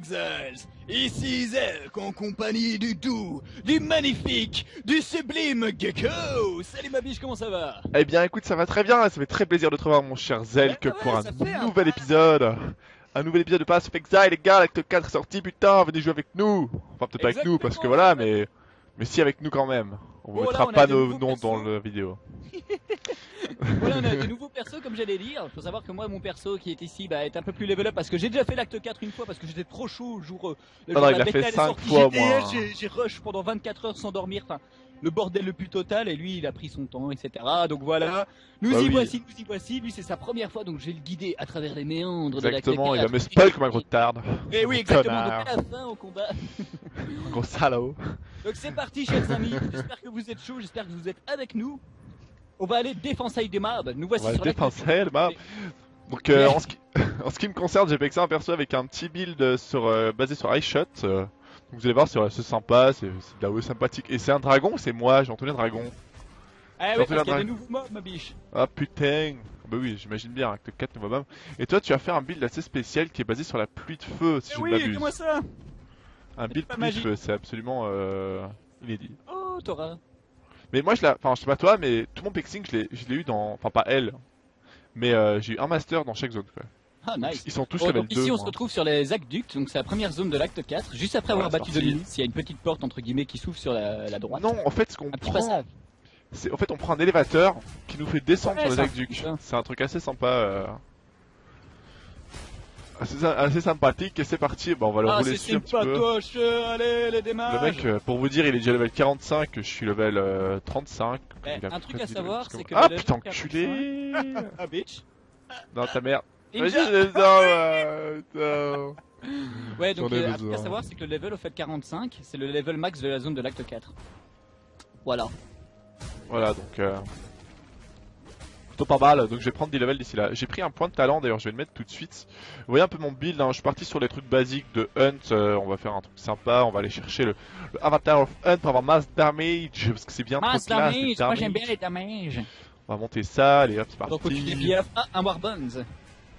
Exiles. Ici Zelk en compagnie du doux, du magnifique, du sublime Gecko. Salut ma biche, comment ça va? Eh bien écoute, ça va très bien, ça fait très plaisir de te revoir mon cher Zelk Ouais, pour un nouvel épisode. Un nouvel épisode de Pass of Exile, les gars, l'acte 4 est sorti, putain, venez jouer avec nous. Enfin peut-être pas avec nous, parce que voilà, mais... Mais si avec nous quand même. On vous Voilà, mettra pas nos noms dans la vidéo. Voilà, on a de nouveaux persos comme j'allais dire. Faut savoir que moi, mon perso qui est ici bah, est un peu plus level up parce que j'ai déjà fait l'acte 4 une fois parce que j'étais trop chaud le jour. euh, le jour non, la il a fait elle est cinq sortie. fois, J'ai- moi. J'ai rush pendant 24 heures sans dormir. Enfin, le bordel le plus total et lui, il a pris son temps, etc. Donc voilà, nous Bah y oui. voici, nous y voici. Lui, c'est sa première fois, donc je vais le guider à travers les méandres de l'acte 4. Exactement, il va me spoil comme un gros tard. Et oui, Gros exactement. Donc à la fin, au combat. Gros salaud. Donc c'est parti, chers amis. J'espère que vous êtes chauds, j'espère que vous êtes avec nous. On va aller défoncer des mobs. Nous voici On va sur. Donc euh, en, ce qui... en ce qui me concerne, j'ai fait ça un perso avec un petit build sur, euh, basé sur iShot. euh, donc vous allez voir, c'est sympa, c'est de la sympathique. Et c'est un dragon, c'est moi, j'ai entendu un dragon? Ah oui, parce qu'il y a des nouveaux mobs, ma biche. Ah putain Bah oui, j'imagine bien, acte 4 nouveau mob. Et toi, tu as fait un build assez spécial qui est basé sur la pluie de feu, si Eh je ne oui, m'abuse. dis-moi ça. Un build pluie de feu, c'est absolument euh, inédit. Oh, Tora. Mais moi, je l'ai, enfin, je sais pas toi, mais tout mon pexing, je l'ai, je l'ai eu dans, enfin pas elle, mais euh, j'ai eu un master dans chaque zone. Quoi. Ah, nice. Ils sont tous Bon, level donc 2. ici, on se retrouve sur les aqueducs, donc c'est la première zone de l'acte 4, juste après avoir battu parti. Dolinis. Il y a une petite porte entre guillemets qui s'ouvre sur la, la droite. Non, en fait, ce qu'on prend, c'est, en fait, on prend un élévateur qui nous fait descendre Ouais, sur les aqueducs. C'est un truc assez sympa. euh, Assez, assez sympathique et c'est parti, bah, on va le Ah, rouler dessus un petit peu. sympatoche. Allez, les démarches. Le mec, euh, pour vous dire, il est déjà level 45, je suis level euh, 35. Eh, Il a un truc à savoir, level, c'est que Ah putain, 45, enculé Ah, bitch. Dans ta mère. Vas-y, ouais, putain. Ouais, donc euh, un truc à savoir, c'est que le level au fait 45, c'est le level max de la zone de l'acte 4. Voilà. Voilà, donc... Euh... Plutôt pas mal, donc je vais prendre des levels d'ici là. J'ai pris un point de talent, d'ailleurs je vais le mettre tout de suite. Vous voyez un peu mon build, hein, je suis parti sur les trucs basiques de Hunt, euh, on va faire un truc sympa, on va aller chercher le, le Avatar of Hunt pour avoir mass damage, parce que c'est bien trop Mass classe, damage, moi j'aime bien les damages. On va monter ça, allez hop, c'est Donc faut que tu parti. ah, un Warbones.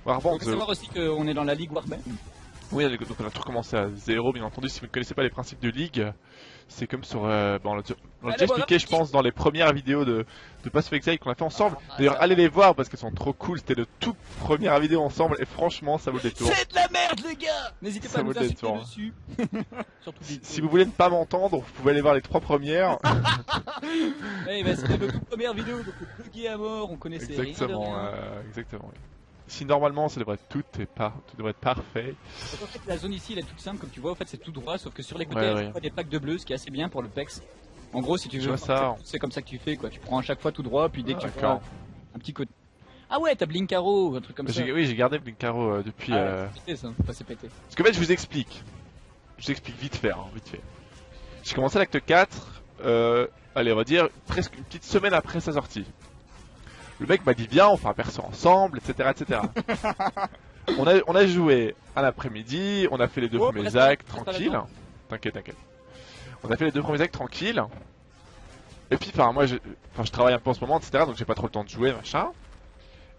Warband, Faut savoir aussi qu'on est dans la ligue Warband. Oui, donc on a tout recommencé à zéro, bien entendu. Si vous ne connaissez pas les principes de ligue, c'est comme sur. Euh, bon, on l'a déjà expliqué, je pense, dans les premières vidéos de, de Pass of Exile qu'on a fait ensemble. Ah, D'ailleurs, ça allez les voir parce qu'elles sont trop cool. C'était le tout première vidéo ensemble et franchement, ça vaut le détour. C'est de la merde les gars N'hésitez Ça pas à vaut nous insulter détour. dessus. Surtout Si, si vous voulez ne pas m'entendre, vous pouvez aller voir les trois premières. Eh ben, c'était notre toute première vidéo, donc bugué à mort, on connaissait rien de exactement, rien. euh, exactement. oui. Si normalement, ça devrait être tout, est par... tout devrait être parfait. Donc, en fait, la zone ici, elle est toute simple, comme tu vois, en fait, c'est tout droit, sauf que sur les côtés, il y a des packs de bleu, ce qui est assez bien pour le PEX. En gros, si tu veux, ça. c'est comme ça que tu fais, quoi. Tu prends à chaque fois tout droit, puis dès que tu prends un petit côté. Ah ouais, t'as Blinkaro, un truc comme ça. Oui, j'ai gardé Blinkaro euh, depuis. Ah, euh, pété, ça. Enfin, c'est pété. Parce qu'en fait, je vous explique. Je vous explique vite fait, hein, vite fait. J'ai commencé l'acte 4, euh, allez, on va dire presque une petite semaine après sa sortie. Le mec m'a dit viens, on fait un perso ensemble, etc. etc. on, a, on a joué à l'après-midi, on a fait les deux Oh, premiers actes tranquilles. T'inquiète, t'inquiète. On a fait les deux premiers actes tranquilles. Et puis, enfin, moi, je, je travaille un peu en ce moment, etc. Donc j'ai pas trop le temps de jouer, machin.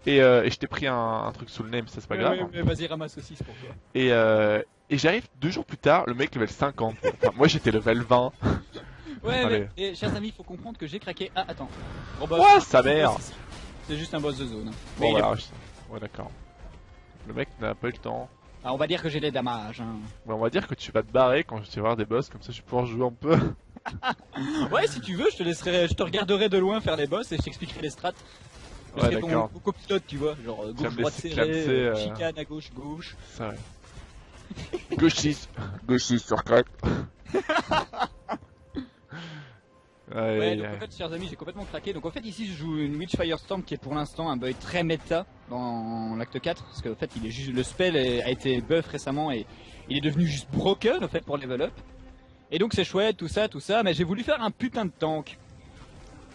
Et, euh, et je t'ai pris un, un truc sous le nez, mais ça c'est pas grave. Vas-y, ramasse aussi, c'est pour toi. Et, euh, et j'arrive deux jours plus tard, le mec level 50. Enfin, moi j'étais level 20. Ouais, Allez. mais, et, chers amis, il faut comprendre que j'ai craqué. Ah, attends. Bah, Ouah, sa mère C'est juste un boss de zone. Bon voilà, ouais d'accord. Le mec n'a pas eu le temps. Ah, on va dire que j'ai des damages. Hein. On va dire que tu vas te barrer quand je vais voir des boss, comme ça je vais pouvoir jouer un peu. Ouais, si tu veux, je te laisserai, je te regarderai de loin faire les boss et je t'expliquerai les strats. Je Ouais, d'accord. ton copilote, tu vois, genre gauche, droite clamser, euh, chicane à gauche, gauche. Ça ouais. Gauchiste. Gauchiste sur crack. Ouais, Ouais, donc en fait, chers amis, j'ai complètement craqué. Donc en fait, ici, je joue une Witch Firestorm qui est pour l'instant un build très méta dans l'acte 4. Parce qu'en fait, il est juste, le spell a été buff récemment et il est devenu juste broken, en fait, pour level up. Et donc c'est chouette, tout ça, tout ça, mais j'ai voulu faire un putain de tank.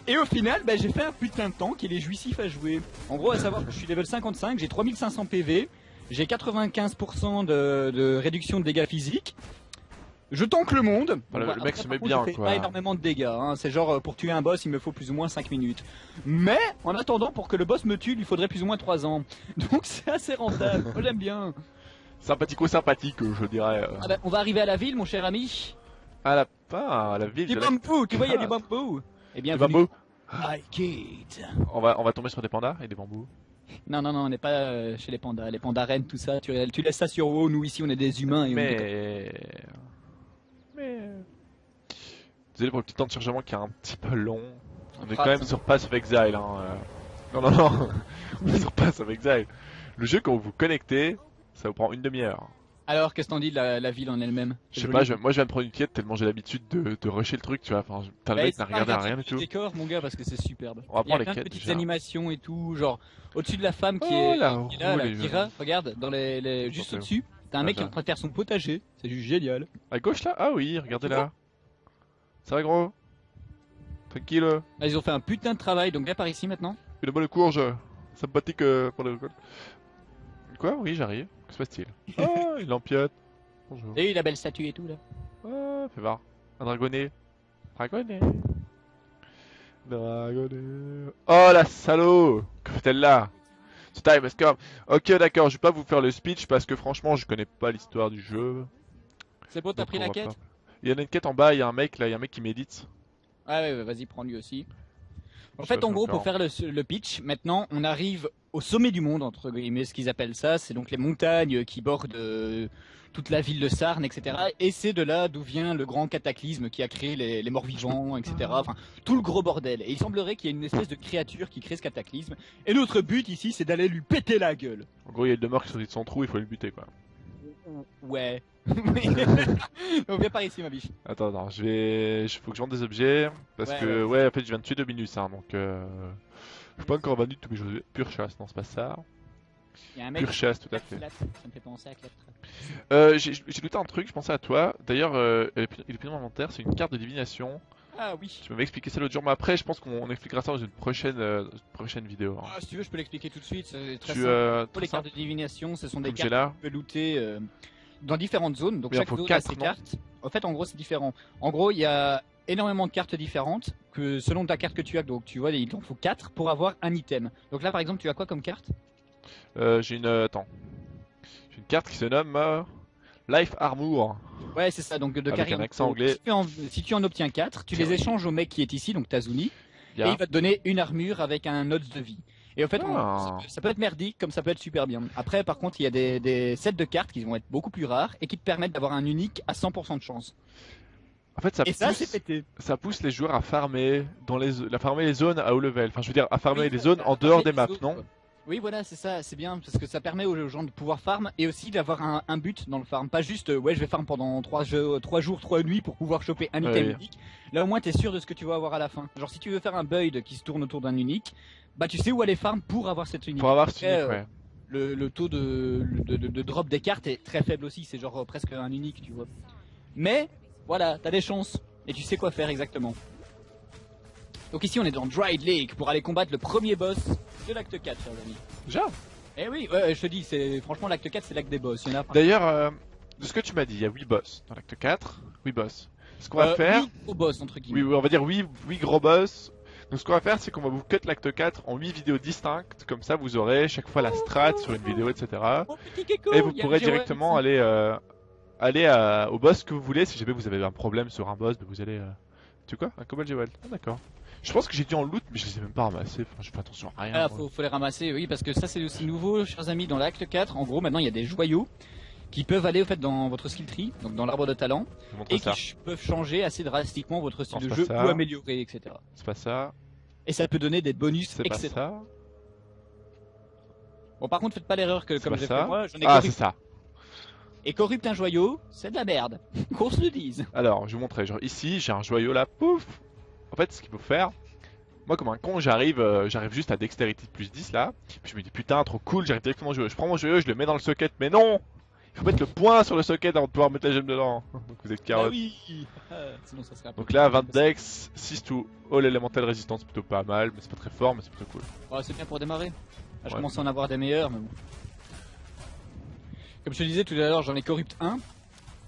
Et au final, bah, j'ai fait un putain de tank, il est jouissif à jouer. En gros, à savoir que je suis level 55, j'ai 3500 PV, j'ai 95% de, de réduction de dégâts physiques. Je tank le monde. Voilà, le mec après, se met contre, bien, je fais quoi. pas énormément de dégâts. hein. C'est genre euh, pour tuer un boss, il me faut plus ou moins 5 minutes. Mais en attendant, pour que le boss me tue, il lui faudrait plus ou moins 3 ans. Donc c'est assez rentable. Moi j'aime bien. sympathico-sympathique, je dirais. euh. Ah bah, on va arriver à la ville, mon cher ami. À la pas à la ville Du de la... bambou, tu vois, il y a du bambou. Eh bien, du bambou. I Kate. On va, on va tomber sur des pandas et des bambous. Non, non, non, on n'est pas euh, chez les pandas. Les pandas reines, tout ça, tu, tu laisses ça sur haut. Nous, ici, on est des humains. Et on est- Mais... Mais... Désolé pour le petit temps de chargement qui est un petit peu long. On est fera quand même sur Pass of Exile. Hein. euh. Non, non, non. On est sur Pass of Exile. Le jeu, quand vous vous connectez, ça vous prend une demi-heure. Alors, qu'est-ce que t'en dis de la, la ville en elle-même? Je sais pas, je- moi je vais me prendre une quête tellement j'ai l'habitude de, de rusher le truc, tu vois. Enfin, putain, le Bah, mec n'a regardé à rien du Le tout. décor, mon gars, parce que c'est superbe. On va Il y a prendre les plein de quêtes, petites déjà. animations et tout, genre au-dessus de la femme qui Oh, est, la qui est là, Kira, regarde, dans les, les- juste au-dessus, t'as un mec qui est en train de faire son potager, c'est juste génial. À gauche là? Ah oui, regardez là. Ça va gros? Tranquille. Ils ont fait un putain de travail, donc viens par ici maintenant. Une bonne courge. Sympathique euh, pour le Quoi? Oui, j'arrive. Que se passe-t-il? Ah, il empiote. Bonjour. Et la belle statue et tout là? Ah, fais voir. Un dragonnet. Dragonnet. Dragonnet. Oh la salaud Que fait-elle là? Time. Ok, d'accord, je vais pas vous faire le speech parce que franchement, je connais pas l'histoire du jeu. C'est bon, t'as pris la quête pas- Il y en a une quête en bas, il y a un mec là, il y a un mec qui médite. Ah ouais, ouais, vas-y, prends lui aussi. En fait, en gros, pour faire le, le pitch, maintenant, on arrive au sommet du monde, entre guillemets, ce qu'ils appellent ça. C'est donc les montagnes qui bordent euh, toute la ville de Sarn, etc. Et c'est de là d'où vient le grand cataclysme qui a créé les, les morts-vivants, etc. Enfin, tout le gros bordel. Et il semblerait qu'il y ait une espèce de créature qui crée ce cataclysme. Et notre but ici, c'est d'aller lui péter la gueule. En gros, il y a une demeure qui sortit de son trou, il faut le buter quoi. Ouais. donc viens par ici, ma biche. Attends, attends, je vais. Il faut que je vende des objets. Parce Ouais, que, ouais, en fait, je viens de tuer Dominus, hein, donc. Euh... Je suis pas encore vendu tous mes jeux. Pure chasse, non, c'est pas ça. Il y a un mec. Tout à fait. Clap, Ça me fait penser à Clap. Euh, j'ai looté un truc, je pensais à toi. D'ailleurs, euh, il est plus dans l'inventaire, c'est une carte de divination. Ah oui. Tu m'avais expliqué ça l'autre jour, mais après, je pense qu'on expliquera ça dans une prochaine, euh, prochaine vidéo. hein. Ah, si tu veux, je peux l'expliquer tout de suite. C'est très tu, simple. euh, Pour les cartes de divination, ce sont des comme cartes que tu peux looter dans différentes zones. Donc Oui, chaque zone a ses non cartes. En fait, en gros, c'est différent. En gros, il y a énormément de cartes différentes que selon ta carte que tu as. Donc tu vois, il t'en faut 4 pour avoir un item. Donc là, par exemple, tu as quoi comme carte? Euh, j'ai une. euh, attends. J'ai une carte qui se nomme euh, Life Armor. Ouais, c'est ça. Donc de Avec Karim. un accent anglais. Si tu, en, si tu en obtiens 4, tu les échanges au mec qui est ici, donc Tazuni, et il va te donner une armure avec un odds de vie. Et en fait, on- Ah. ça, peut, ça peut être merdique comme ça peut être super bien. Après, par contre, il y a des, des sets de cartes qui vont être beaucoup plus rares et qui te permettent d'avoir un unique à 100% de chance. En fait, ça Et pousse, pété. ça pousse les joueurs à farmer dans les, à farmer les zones à haut level. Enfin, je veux dire, à farmer Oui, les zones en dehors des maps, non quoi. Oui, voilà, c'est ça, c'est bien parce que ça permet aux gens de pouvoir farm et aussi d'avoir un, un but dans le farm. Pas juste, euh, ouais, je vais farm pendant 3, jours, 3 nuits pour pouvoir choper un item oui. unique. Là, au moins, t'es sûr de ce que tu vas avoir à la fin. Genre, si tu veux faire un build qui se tourne autour d'un unique, bah, tu sais où aller farm pour avoir cette unique. Pour avoir ce Après, unique, euh, ouais. le, le taux de, de, de- de drop des cartes est très faible aussi, c'est genre euh, presque un unique, tu vois. Mais voilà, t'as des chances et tu sais quoi faire exactement. Donc ici on est dans Dried Lake pour aller combattre le premier boss de l'acte 4, chers amis. Déjà Eh oui, ouais, je te dis, c'est franchement l'acte 4 c'est l'acte des boss. Il y en a D'ailleurs, euh, de ce que tu m'as dit, il y a 8 boss dans l'acte 4. 8 boss. Ce qu'on va Euh, faire. huit gros boss entre guillemets. Oui, on va dire 8, 8 gros boss. Donc ce qu'on va faire, c'est qu'on va vous cut l'acte 4 en 8 vidéos distinctes. Comme ça, vous aurez chaque fois la strat sur une vidéo, etc. Oh, Et vous pourrez directement aller, euh, aller au boss que vous voulez. Si jamais vous avez un problème sur un boss, bah, vous allez. euh, Tu quoi Un Cobalt Jewel. Ah, d'accord. Je pense que j'ai dû en loot, mais je les ai même pas ramassés. Enfin, je fais attention à rien. Ah, faut, faut les ramasser, oui, parce que ça c'est aussi nouveau, chers amis, dans l'acte 4. En gros, maintenant il y a des joyaux qui peuvent aller au fait dans votre skill tree, donc dans l'arbre de talent, et qui ça. peuvent changer assez drastiquement votre style Non, de jeu ça. ou améliorer, etc. C'est pas ça. Et ça peut donner des bonus C'est pas ça. Bon, par contre, faites pas l'erreur que comme j'ai ça. fait moi, j'en ai Ah, c'est corrupt. ça. Et corrupte un joyau, c'est de la merde. Qu'on se le dise. Alors, je vais vous montrer. Genre ici, j'ai un joyau là, pouf. En fait, ce qu'il faut faire, moi comme un con, j'arrive, euh, j'arrive juste à dextérité de plus 10 là. Puis je me dis putain, trop cool, j'arrive directement au joyau. Je prends mon joyau, je le mets dans le socket, mais non Il faut mettre le point sur le socket avant de pouvoir mettre la gemme dedans. Donc vous êtes Ah carotte. oui. Ah, sinon ça serait Donc là, plus 20 dex, 6 to all elemental resistance, plutôt pas mal, mais c'est pas très fort, mais c'est plutôt cool. Oh, c'est bien pour démarrer. Ah, je Ouais. commence à en avoir des meilleurs, mais bon. Comme je te disais tout à l'heure, j'en ai corrupt un.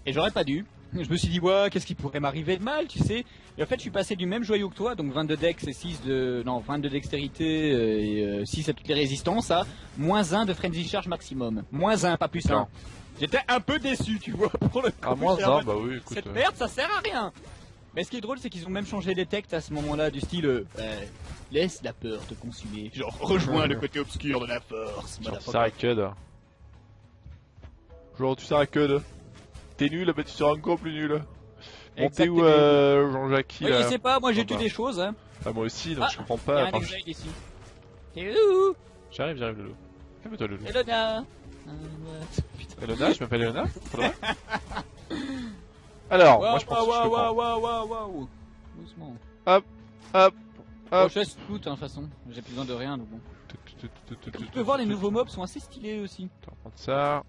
Et j'aurais pas dû. Je me suis dit, ouais, qu'est-ce qui pourrait m'arriver de mal, tu sais. Et en fait, je suis passé du même joyau que toi, donc 22 dex et 6 de. Non, 22 dextérité euh, et euh, 6 à toutes les résistances, à moins 1 de frenzy charge maximum. Moins 1, pas plus 1. Non. J'étais un peu déçu, tu vois, pour le coup. À moins J'étais en 1, mode, bah oui, écoute. Cette euh, merde, ça sert à rien Mais ce qui est drôle, c'est qu'ils ont même changé les textes à ce moment-là, du style euh, euh, Laisse la peur te consumer. Genre, rejoins le côté obscur de la force. Genre, tu sers à. Genre, tu sers à Cud. T'es nul, bah tu seras encore plus nul. Bon, t'es où, euh, Jean-Jacques Oui, je sais pas, moi j'ai tué bah. des choses, hein. Ah, moi aussi, donc Ah, je comprends pas. Enfin, ici. Où? J'arrive, j'arrive, Lolo. Calme-toi, Lolo. Elona. Elona, je m'appelle Elona Alors, moi Waouh, je pense que je peux waouh. Doucement. Hop, hop. Oh, je laisse tout, hein, de toute façon. J'ai plus besoin de rien, donc bon. Tu peux voir, les nouveaux mobs sont assez stylés aussi. On va prendre ça.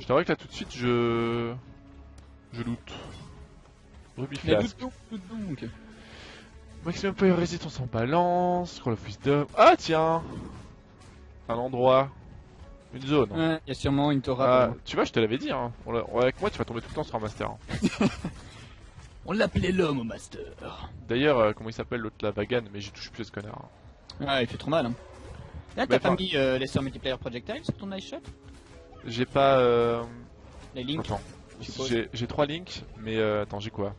Je t'avoue que là tout de suite je. Je loot. Ruby Mais Flask. loot donc, loot donc. Maximum Fire Resistance en balance. Scroll of Wisdom. Ah tiens Un endroit. Une zone. Ouais, il y a sûrement une Torah. Ah, tu vois, je te l'avais dit. Hein. On l'a- ouais, avec moi, tu vas tomber tout le temps sur un master. hein. On l'appelait l'homme au master. D'ailleurs, euh, comment il s'appelle l'autre là, Vagan, mais j'y touche plus à ce connard. hein. Ouais, il fait trop mal. Hein. Là, t'as pas mis euh, les sœurs multiplayer projectiles sur ton ice shot? J'ai pas. Euh... Les links Attends. je. J'ai j'ai trois links, mais euh, attends, j'ai quoi?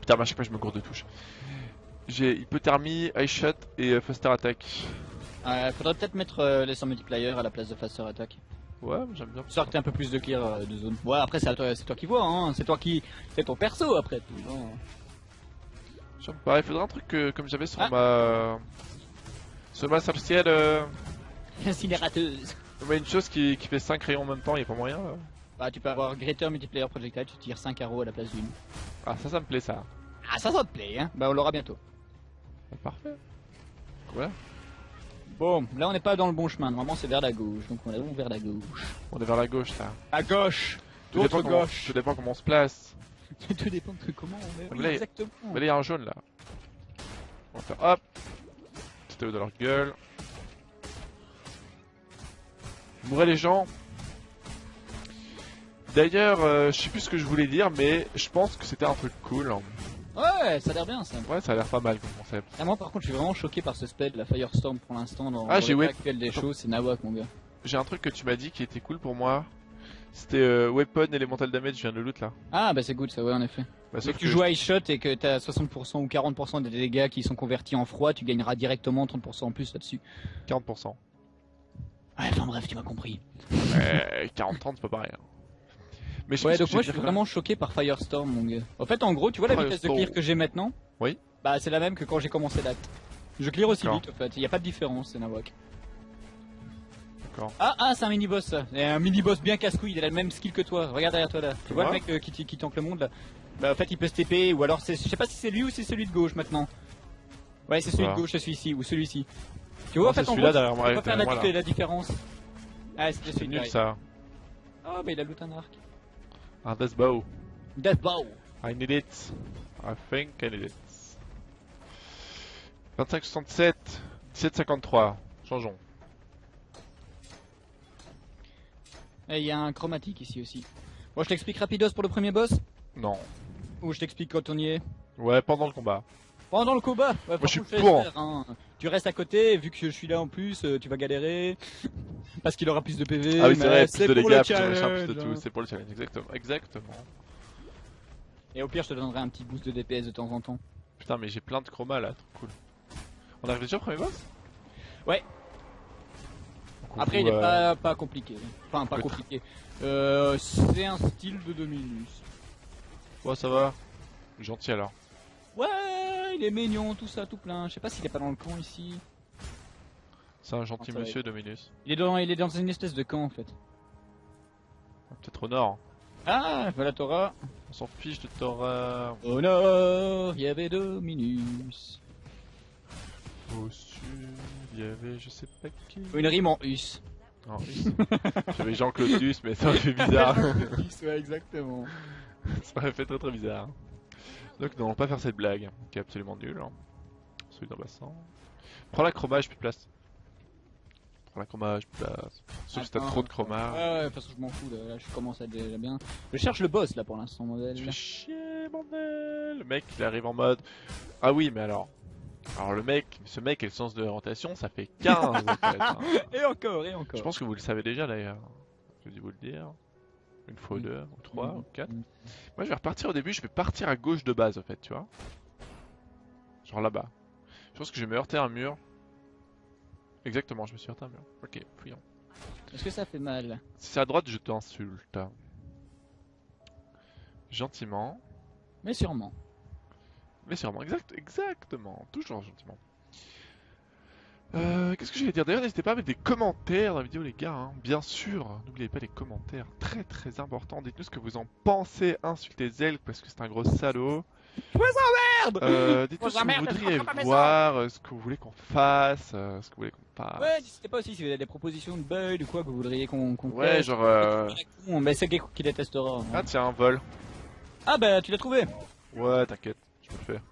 Putain, mais à chaque fois je me gourde de touche. J'ai hypothermie, ice shot et euh, faster attack. Ouais, faudrait peut-être mettre euh, les sœurs multiplayer à la place de faster attack. Ouais, j'aime bien. Histoire que t'aies un peu plus de clear euh, de zone. Ouais, après, c'est toi, toi qui vois, hein. C'est toi qui. C'est ton perso après tout. J'aime pas, il faudrait un truc que, comme j'avais sur Ah. ma. Sur ma sorcière, euh... Ouais, une chose qui, qui fait 5 rayons en même temps, y a pas moyen là. Bah, tu peux avoir Greater Multiplayer Projectile, tu tires 5 arrows à la place d'une. Ah, ça, ça me plaît ça. Ah, ça, ça te plaît, hein. Bah, on l'aura bientôt. Parfait. Voilà. Bon, là, on n'est pas dans le bon chemin. Normalement, c'est vers la gauche. Donc, on est où vers la gauche On est vers la gauche là. À gauche Tout dépend, comment, gauche tout dépend comment on se place. Tout dépend de comment on est. Oui, Là, il- exactement. Mais là, il y a un jaune là. On va faire hop. C'était dans leur gueule. Mourrez les gens. D'ailleurs, euh, je sais plus ce que je voulais dire, mais je pense que c'était un truc cool. hein. Ouais, ça a l'air bien, ça. Ouais, ça a l'air pas mal comme concept. Ah, moi, par contre, je suis vraiment choqué par ce spell, la Firestorm, pour l'instant. Dans, Ah, j'ai ouais. actuel des choses, c'est Nawak, mon gars. J'ai un truc que tu m'as dit qui était cool pour moi. C'était euh, Weapon Elemental Damage, je viens de le loot là. Ah, bah, c'est good, ça, ouais, en effet. Bah, sauf tu que joues à Ice Shot et que t'as 60% ou 40% des dégâts qui sont convertis en froid, tu gagneras directement 30% en plus là-dessus. 40%. Ouais, enfin bref, tu m'as compris. Euh, 40-30, c'est pas pareil. hein. Mais je Ouais, donc moi je suis vraiment choqué par Firestorm, mon gars. En fait, en gros, tu vois la vitesse de clear que j'ai maintenant Oui. Bah, c'est la même que quand j'ai commencé l'acte. Je clear aussi vite, en fait. Il y a pas de différence, c'est Nawak. D'accord. Ah, ah, c'est un mini-boss, un mini-boss bien casse-couille, il a le même skill que toi. Regarde derrière toi, là. Tu vois le mec euh, qui, qui tank le monde, là Bah, en fait, il peut se TP, ou alors c'est... Je sais pas si c'est lui ou c'est celui de gauche, maintenant. Ouais, c'est celui Voilà. de gauche, celui-ci, ou celui-ci. Tu vois, en fait, en gros, derrière moi, peux pas faire la, la différence. Ah, C'est celui nul ça. Oh, bah, il a loot un arc. Un Death Bow. Death Bow I need it. I think I need it. 2567, 1753. Changeons. Et il y a un chromatique ici aussi. Bon, je t'explique rapidos pour le premier boss? Non. Ou je t'explique quand on y est? Ouais, pendant le combat. Pendant le combat ouais, je suis pour. faire, hein. Tu restes à côté, vu que je suis là en plus, euh, tu vas galérer. Parce qu'il aura plus de PV. ah oui, c'est vrai, plus de dégâts, plus de plus de tout. hein. C'est pour le challenge, exactement. Exactement. Et au pire, je te donnerai un petit boost de DPS de temps en temps. Putain, mais j'ai plein de chroma là, trop cool. On arrive déjà au premier boss? Ouais. Après, il est euh, pas, pas compliqué. Enfin, pas compliqué. Euh, c'est un style de Dominus. Ouais, ça va. Gentil alors. Ouais, il est mignon, tout ça, tout plein. Je sais pas s'il est pas dans le camp ici. C'est un gentil Ah, monsieur, Dominus. Il est dans, il est dans une espèce de camp en fait. Peut-être au nord. Ah, voilà Torah. On s'en fiche de Torah. Au nord, il y avait Dominus. Au sud, il y avait je sais pas qui. Une rime en us. Non, Us. J'avais Jean-Claude Duss, mais ça aurait fait bizarre. ouais, exactement. ça aurait fait très très bizarre. Donc non, pas faire cette blague, qui est absolument nulle. Hein. Celui d'un bassin. Prends la chromage puis place. Prends la chromage puis place. Sauf si t'as trop de chromage. Ouais, ouais, parce que je m'en fous, là, là, je commence à être déjà bien. Je cherche le boss là pour l'instant, modèle. Tu fais chier, bordel Le mec, il arrive en mode... Ah oui, mais alors... Alors le mec, ce mec et le sens de l'orientation, ça fait 15 en fait. hein. Et encore, et encore. Je pense que vous le savez déjà d'ailleurs. J'ai dû vous le dire. Une fois ou deux, ou trois, ou quatre. Mm. Moi, je vais repartir au début, je vais partir à gauche de base, en fait, tu vois. Genre là-bas. Je pense que je vais me heurter à un mur. Exactement, je me suis heurté à un mur. Ok, fouillons. Est-ce que ça fait mal? Si c'est à droite, je t'insulte. Gentiment. Mais sûrement. Mais sûrement, exact, exactement, toujours gentiment. Euh, Qu'est-ce que j'allais dire? D'ailleurs, n'hésitez pas à mettre des commentaires dans la vidéo, les gars. hein. Bien sûr, n'oubliez pas les commentaires, très très important. Dites-nous ce que vous en pensez. Insultez Zelk parce que c'est un gros salaud. Merde Euh, Dites-nous ce que vous voudriez voir, euh, ce que vous voulez qu'on fasse, euh, ce que vous voulez qu'on fasse. Ouais, n'hésitez pas aussi si vous avez des propositions de bugs ou quoi que vous voudriez qu'on qu'on Ouais, fasse. genre. Euh... Mais c'est Gecko qui détestera. hein. Ah, tiens, un vol. Ah bah tu l'as trouvé Ouais, t'inquiète, je peux le faire.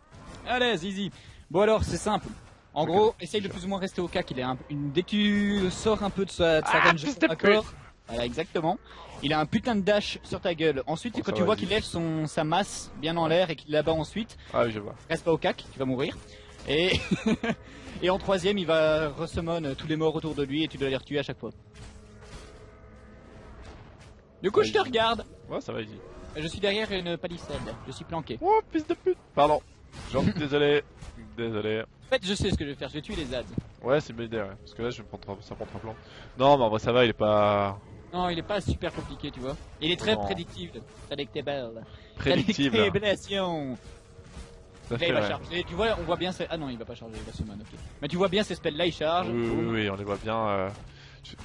Allez, zizi. Bon alors, c'est simple. En gros, essaye de plus ou moins rester au cas qu'il ait un, une... Dès que tu sors un peu de sa, de sa Ah, range de d'accord Voilà, exactement. Il a un putain de dash sur ta gueule. Ensuite, Bon, quand tu vois qu'il lève son, sa masse bien en l'air et qu'il la bat ensuite, Ah oui, je vois. reste pas au cac, tu vas mourir. Et, et en troisième, il va resummon tous les morts autour de lui et tu dois les retuer à chaque fois. Du coup, je te regarde. Ouais, ça va, easy. Je suis derrière une palissade. Je suis planqué. Oh, fils de pute Pardon. J'en suis désolé. Désolé. En fait, je sais ce que je vais faire. Je vais tuer les ads. Ouais, c'est une bonne idée, ouais. Parce que là, je vais prendre ça prend un plan. Non, mais en vrai, ça va, il est pas Non, il est pas super compliqué, tu vois. Il est très Non. prédictible. Predictable. prédictible. Prédictibilation. Ça Là, il va charger. Tu vois, on voit bien. Ces... Ah non, il va pas charger. Il va summon. Ok. Mais tu vois bien ces spells là, il charge. Oui, oui, oui, on les voit bien. euh,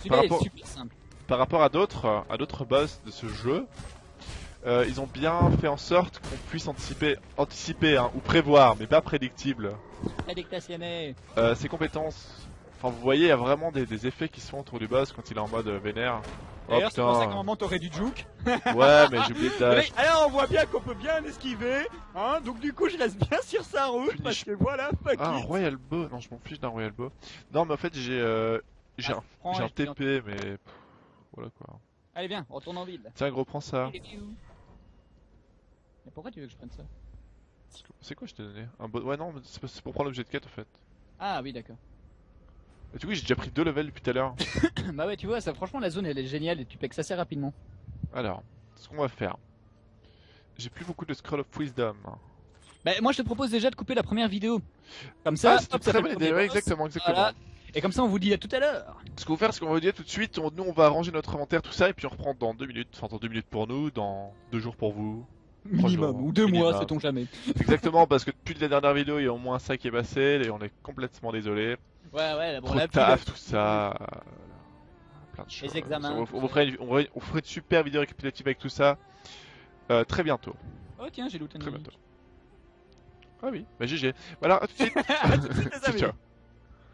Par rapport, super simple. par rapport à d'autres, à d'autres boss de ce jeu, euh, ils ont bien fait en sorte qu'on puisse anticiper, anticiper hein, ou prévoir, mais pas prédictible, Prédictationné. euh, ses compétences. Enfin, vous voyez, il y a vraiment des, des effets qui se font autour du boss quand il est en mode euh, vénère. Oh D'ailleurs, c'est pour ça qu'à un putain. moment t'aurais du juke. Ouais, mais j'ai oublié de dash. Alors, on voit bien qu'on peut bien esquiver. Hein Donc, du coup, je reste bien sur sa route. Parce que voilà, fuck Ah, un. Royal Bow Non, je m'en fiche d'un Royal Bow. Non, mais en fait, j'ai euh, j'ai Ah, un, TP, mais pff, voilà quoi. Allez, viens, retourne en ville. Tiens, gros, prends ça. Mais pourquoi tu veux que je prenne ça C'est quoi je t'ai donné Un. Ouais, non, c'est pour prendre l'objet de quête en fait. Ah, oui, d'accord. Et du coup, j'ai déjà pris deux levels depuis tout à l'heure. bah ouais, tu vois, ça, franchement, la zone elle est géniale et tu pèques assez rapidement. Alors, ce qu'on va faire. J'ai plus beaucoup de Scroll of Wisdom. Bah, moi, je te propose déjà de couper la première vidéo. Comme ça, ah, hop, ça très bonne le idée, ouais, exactement, exactement. Voilà. Et comme ça, on vous dit à tout à l'heure. Ce qu'on va faire, c'est qu'on va vous dire tout de suite, on- nous on va ranger notre inventaire, tout ça, et puis on reprend dans deux minutes. Enfin, dans deux minutes pour nous, dans deux jours pour vous. Minimum, jours, ou deux mois, sait-on jamais. Exactement, parce que depuis la dernière vidéo, il y a au moins ça qui est passé, et on est complètement désolé. Ouais, ouais, bon, Trop la taf, tout ça. euh, Plein de choses. examens, On, vous ça. fera une, on on fera une super vidéo récapitulative avec tout ça. euh, très bientôt. Oh, tiens, j'ai looté une Très bientôt. Ah oui, bah GG. Voilà, à tout de suite. À tout de suite, les amis. Ciao.